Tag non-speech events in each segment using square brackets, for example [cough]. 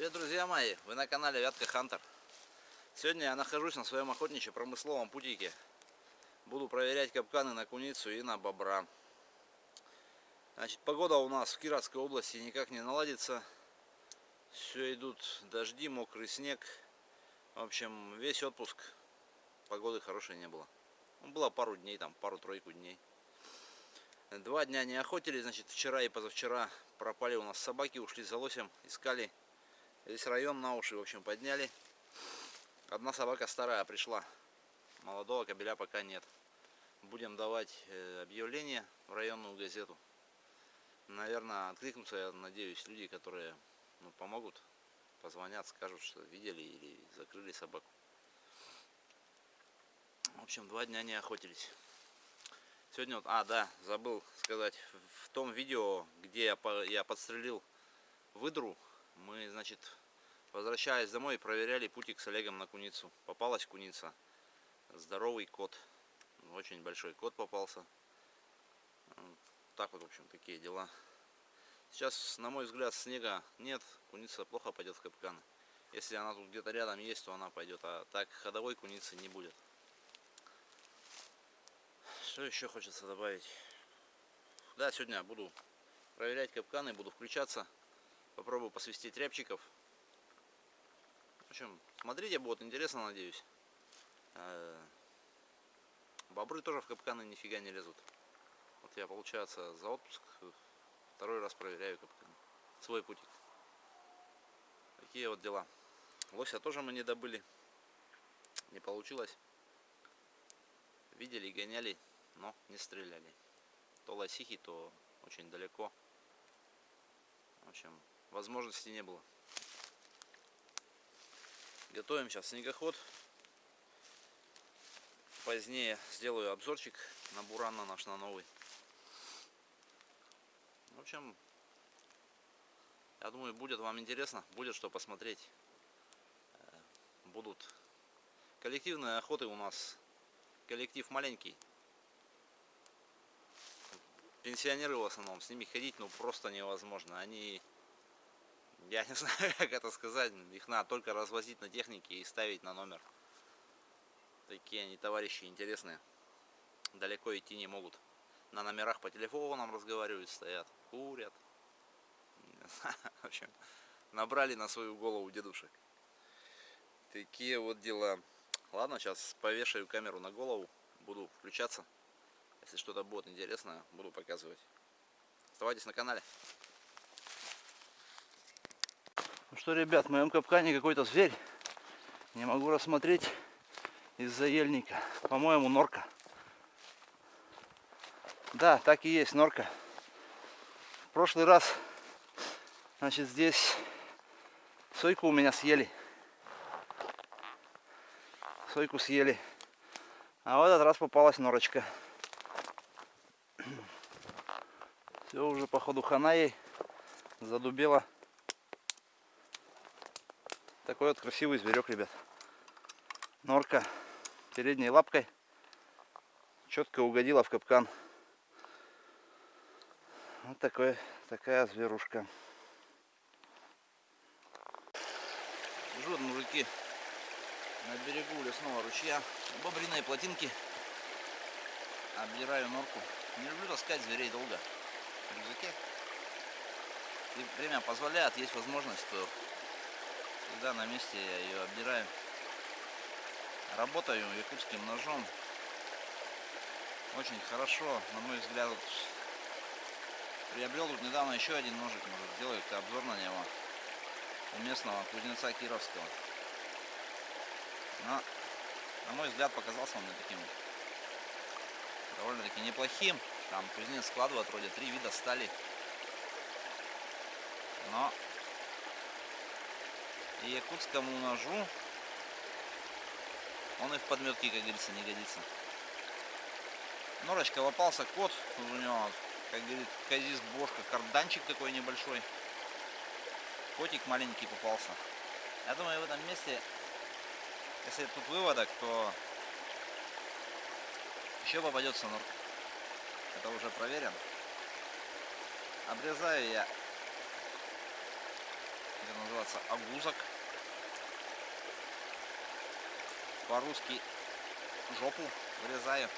Привет, друзья мои! Вы на канале Вятка Хантер. Сегодня я нахожусь на своем охотничьо-промысловом путике. Буду проверять капканы на куницу и на бобра. Значит, погода у нас в Кировской области никак не наладится. Все идут дожди, мокрый снег. В общем, весь отпуск погоды хорошей не было. Ну, было пару дней, там пару-тройку дней. Два дня не охотились, значит, вчера и позавчера пропали у нас собаки, ушли за лосем, искали Весь район на уши, в общем, подняли. Одна собака старая пришла. Молодого кобеля пока нет. Будем давать э, объявление в районную газету. Наверное, откликнутся, я надеюсь, люди, которые ну, помогут, позвонят, скажут, что видели или закрыли собаку. В общем, два дня не охотились. Сегодня вот, а, да, забыл сказать, в том видео, где я, я подстрелил выдру, мы, значит, возвращаясь домой, проверяли путик с Олегом на куницу. Попалась куница. Здоровый кот. Очень большой кот попался. Так вот, в общем, такие дела. Сейчас, на мой взгляд, снега нет. Куница плохо пойдет в капкан. Если она тут где-то рядом есть, то она пойдет. А так ходовой куницы не будет. Что еще хочется добавить? Да, сегодня буду проверять капканы, буду включаться. Попробую посвистеть рябчиков. В общем, смотрите, будет интересно, надеюсь. Э, бобры тоже в капканы нифига не лезут. Вот я, получается, за отпуск второй раз проверяю капканы. Свой путик. Такие вот дела. Лося тоже мы не добыли. Не получилось. Видели, гоняли, но не стреляли. То лосихи, то очень далеко. В общем, возможности не было. Готовим сейчас снегоход. Позднее сделаю обзорчик на Бурана наш на новый. В общем, я думаю, будет вам интересно, будет что посмотреть. Э, будут коллективные охоты у нас. Коллектив маленький. Пенсионеры в основном, с ними ходить ну просто невозможно. Они я не [laughs] знаю, как это сказать. Их надо только развозить на технике и ставить на номер. Такие они товарищи интересные. Далеко идти не могут. На номерах по телефонам разговаривают, стоят, курят. [laughs] В общем, набрали на свою голову дедушек. Такие вот дела. Ладно, сейчас повешаю камеру на голову. Буду включаться. Если что-то будет интересное, буду показывать. Оставайтесь на канале. Ну что, ребят, в моем капкане какой-то зверь. Не могу рассмотреть из-за ельника. По-моему, норка. Да, так и есть, норка. В прошлый раз, значит, здесь сойку у меня съели. Сойку съели. А в этот раз попалась норочка. Все уже походу хана ей задубела. Такой вот красивый зверек, ребят. Норка передней лапкой четко угодила в капкан. Вот такой, такая зверушка. Живут мужики на берегу лесного ручья. Бобриные плотинки. Обдираю норку. Не люблю таскать зверей долго в рюкзаке. И время позволяет, есть возможность, то Всегда на месте я ее обдираю. Работаю якутским ножом. Очень хорошо, на мой взгляд. Вот, приобрел тут недавно еще один ножик, может сделаю обзор на него. У местного кузнеца Кировского. Но, на мой взгляд, показался он мне таким довольно-таки неплохим. Там кузнец складывает вроде три вида стали. Но и якутскому ножу он и в подметке, как говорится, не годится. Норочка лопался кот, у него, как говорит, казис бошка, карданчик такой небольшой. Котик маленький попался. Я думаю, в этом месте, если тут выводок, то еще попадется норка. Это уже проверен. Обрезаю я, как называется, агузок. По-русски жопу вырезаю.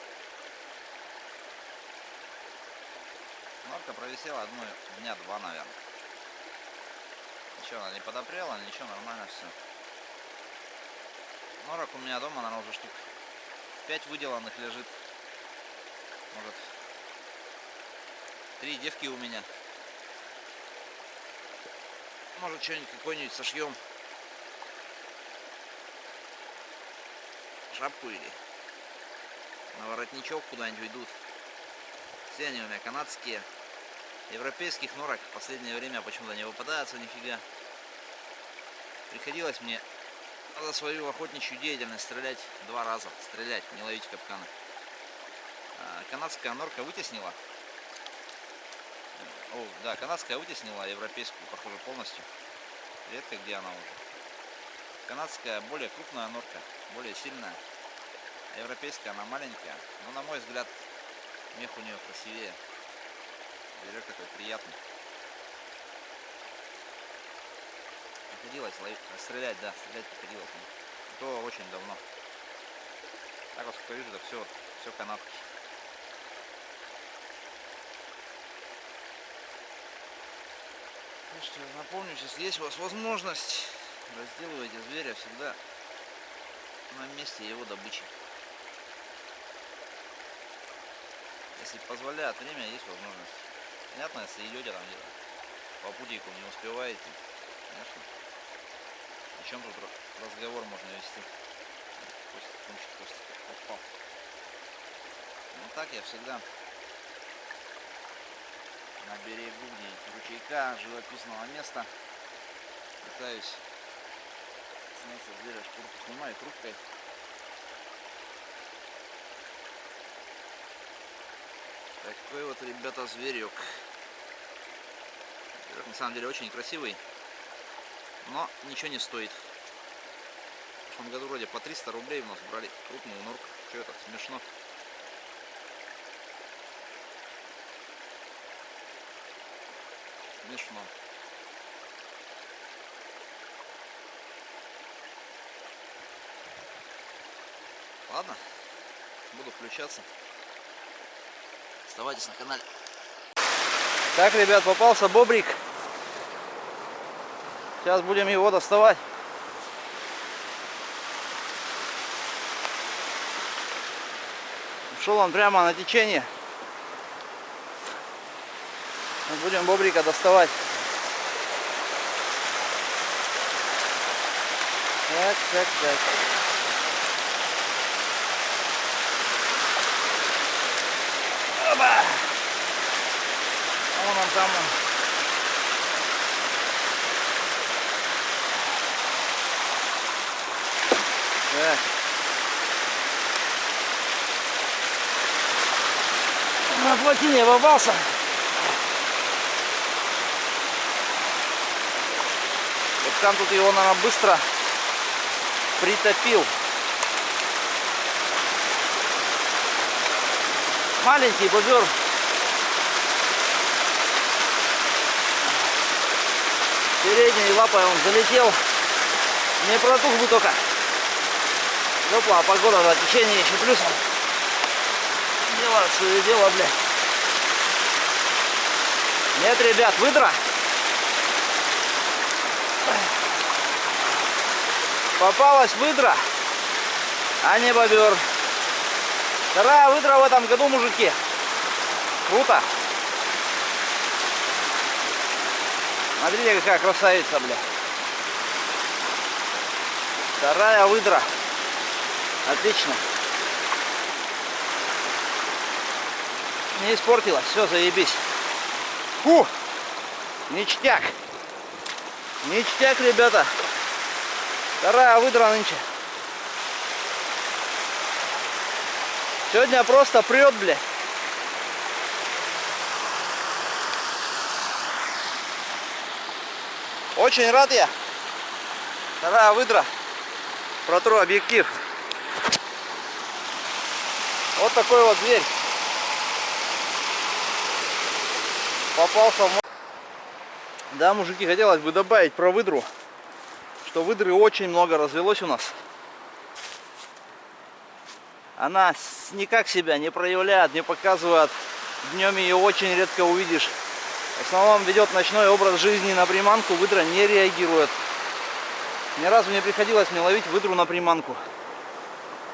Норка провисела одну дня два, наверное. Ничего, она не подопрела, ничего, нормально все. Норок у меня дома, наверное, уже штук 5 выделанных лежит. Может, три девки у меня. Может, что-нибудь какой-нибудь сошьем. Шапку или на воротничок куда-нибудь уйдут. Все они у меня канадские. Европейских норок в последнее время почему-то не выпадается нифига. Приходилось мне за свою охотничью деятельность стрелять два раза. Стрелять, не ловить капканы. А, канадская норка вытеснила. О, да, канадская вытеснила европейскую, похоже, полностью. Редко где она уже. Канадская более крупная норка, более сильная. А европейская она маленькая. Но на мой взгляд, мех у нее красивее. Зверек такой приятный. Приходилось ловить, стрелять, да, стрелять приходилось. Но то очень давно. Так вот, сколько вижу, так все, все канадки. Ну что, напомню, если есть у вас возможность, разделывайте зверя всегда на месте его добычи. Если позволяет время, есть возможность. Понятно, если идете там где-то по путику не успеваете, конечно. О чем тут разговор можно вести? Костик, кончик, Костик, попал. Ну так я всегда на берегу ручейка, живописного места пытаюсь снять со зверя шкурку, снимаю трубкой. Такой вот, ребята, зверек. Зверек на самом деле очень красивый, но ничего не стоит. В прошлом году вроде по 300 рублей у нас брали крупную норку. Что это, смешно. Смешно. Ладно, буду включаться. Оставайтесь на канале. Так, ребят, попался бобрик. Сейчас будем его доставать. Шел он прямо на течение. Мы будем бобрика доставать. Так, так, так. Оба! А вон он там. он. Так. На плотине попался. Капкан тут его, наверное, быстро притопил. Маленький бобер. Передней лапой он залетел. Не протух бы только. Теплая погода, да, течение еще плюсом. Дело свое дело, бля. Нет, ребят, выдра. Попалась выдра, а не бобер. Вторая выдра в этом году, мужики. Круто. Смотрите, какая красавица, бля. Вторая выдра. Отлично. Не испортилась. Все, заебись. Фу! Ништяк. Ништяк, ребята. Вторая выдра нынче. Сегодня просто прет, бля. Очень рад я. Вторая выдра. Протру объектив. Вот такой вот зверь. Попался в... Да, мужики, хотелось бы добавить про выдру. Что выдры очень много развелось у нас. Она никак себя не проявляет, не показывает. Днем ее очень редко увидишь. В основном ведет ночной образ жизни на приманку, выдра не реагирует. Ни разу не приходилось мне ловить выдру на приманку.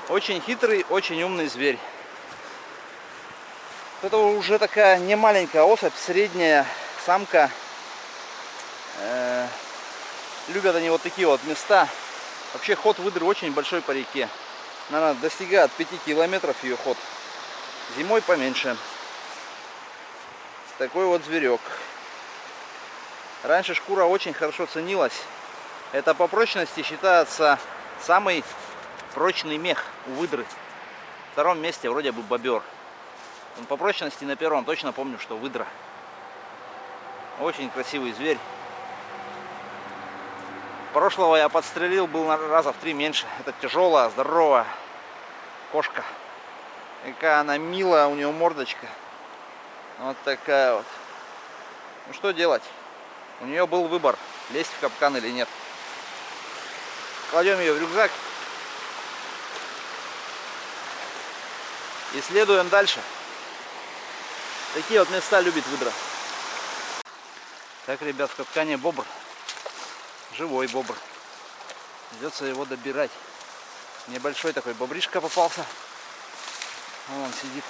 Очень хитрый, очень умный зверь. Это уже такая не маленькая особь, средняя самка. Э любят они вот такие вот места. Вообще ход выдры очень большой по реке. Наверное, достигает 5 километров ее ход. Зимой поменьше. Такой вот зверек. Раньше шкура очень хорошо ценилась. Это по прочности считается самый прочный мех у выдры. В втором месте вроде бы бобер. По прочности на первом точно помню, что выдра. Очень красивый зверь. Прошлого я подстрелил, был раза в три меньше. Это тяжелая, здоровая кошка. Какая она милая, у нее мордочка. Вот такая вот. Ну что делать? У нее был выбор, лезть в капкан или нет. Кладем ее в рюкзак. И следуем дальше. Такие вот места любит выдра. Так, ребят, в капкане бобр. Живой бобр. Придется его добирать. Небольшой такой бобришка попался. Вон он сидит.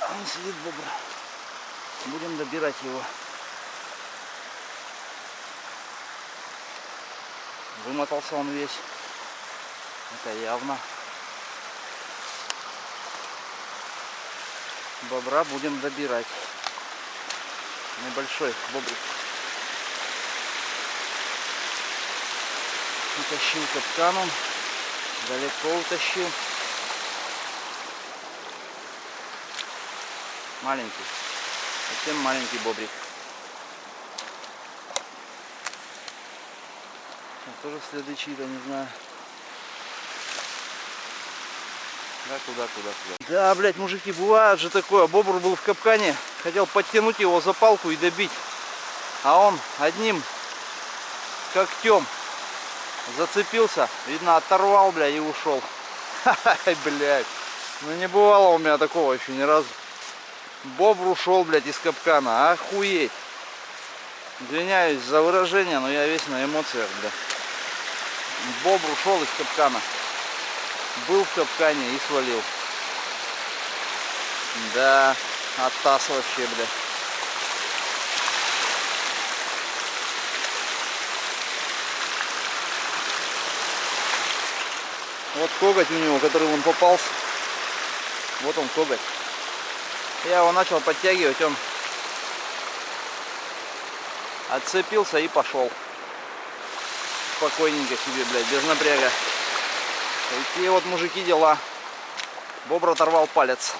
Он сидит бобр. Будем добирать его. Вымотался он весь. Это явно. Бобра будем добирать. Небольшой бобрик. Утащил капканом. Далеко утащил. Маленький. Совсем маленький бобрик. тоже следы чьи-то, не знаю. Да, куда, куда, куда. Да, блядь, мужики, бывает же такое. Бобр был в капкане, хотел подтянуть его за палку и добить. А он одним когтем зацепился. Видно, оторвал, блядь, и ушел. [laughs] Ай, блядь. Ну не бывало у меня такого еще ни разу. Бобр ушел, блядь, из капкана. Охуеть. Извиняюсь за выражение, но я весь на эмоциях, блядь. Бобр ушел из капкана был в капкане и свалил. Да, оттас вообще, бля. Вот коготь у него, который он попался. Вот он коготь. Я его начал подтягивать, он отцепился и пошел. Спокойненько себе, блядь, без напряга. Такие вот мужики дела. Бобр оторвал палец.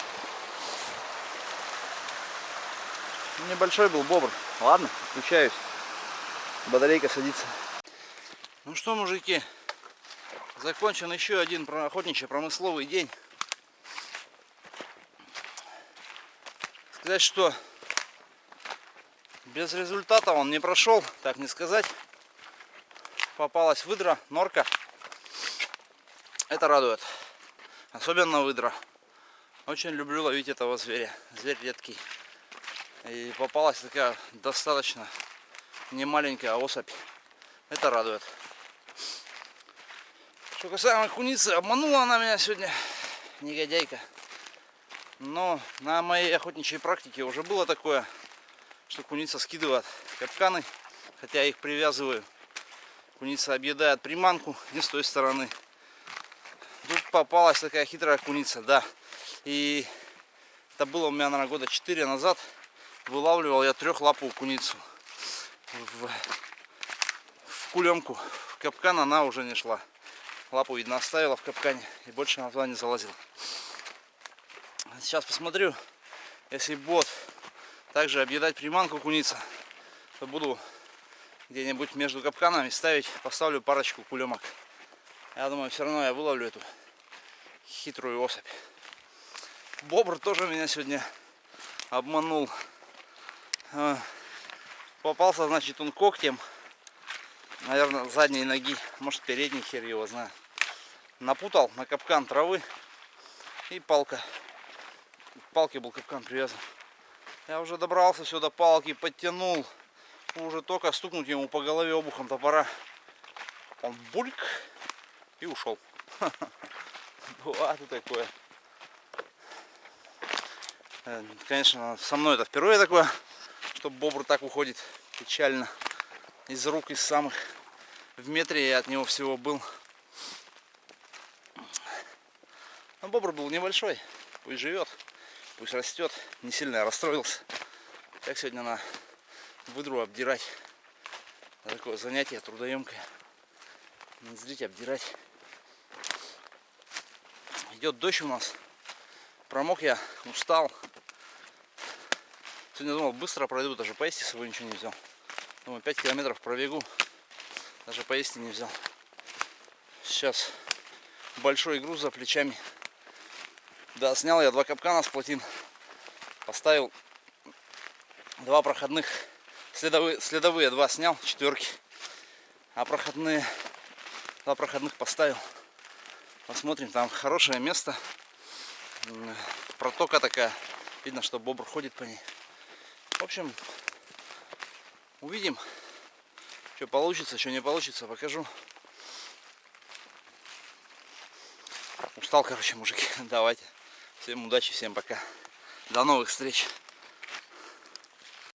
Небольшой был бобр. Ладно, включаюсь. Батарейка садится. Ну что, мужики, закончен еще один охотничий промысловый день. Сказать, что без результата он не прошел, так не сказать. Попалась выдра, норка. Это радует. Особенно выдра. Очень люблю ловить этого зверя. Зверь редкий. И попалась такая достаточно немаленькая особь. Это радует. Что касаемо куницы, обманула она меня сегодня, негодяйка. Но на моей охотничьей практике уже было такое, что куница скидывает капканы, хотя я их привязываю. Куница объедает приманку не с той стороны. Тут попалась такая хитрая куница, да. И это было у меня, наверное, года 4 назад. Вылавливал я трехлапую куницу. В, в кулемку. В капкан она уже не шла. Лапу, видно, оставила в капкане. И больше она туда не залазила. Сейчас посмотрю. Если бот также объедать приманку куница, то буду где-нибудь между капканами ставить, поставлю парочку кулемок. Я думаю, все равно я выловлю эту хитрую особь. Бобр тоже меня сегодня обманул. А, Попался, значит, он когтем. Наверное, задней ноги. Может, передний хер его знаю. Напутал на капкан травы. И палка. К палке был капкан привязан. Я уже добрался сюда, палки подтянул. Уже только стукнуть ему по голове обухом топора. Он бульк и ушел. [laughs] Бывает такое. Э, конечно, со мной это впервые такое, что бобр так уходит печально из рук, из самых. В метре я от него всего был. Но бобр был небольшой, пусть живет, пусть растет. Не сильно я расстроился. Как сегодня на выдру обдирать. Такое занятие трудоемкое. Зрить, обдирать. Идет дождь у нас. Промок я, устал. Сегодня думал, быстро пройду, даже поесть с собой ничего не взял. Думаю, 5 километров пробегу. Даже поесть не взял. Сейчас большой груз за плечами. Да, снял я два капкана с плотин. Поставил два проходных. Следовые, следовые два снял, четверки. А проходные, два проходных поставил. Посмотрим, там хорошее место. Протока такая. Видно, что бобр ходит по ней. В общем, увидим, что получится, что не получится, покажу. Устал, короче, мужики. [laughs] Давайте. Всем удачи, всем пока. До новых встреч.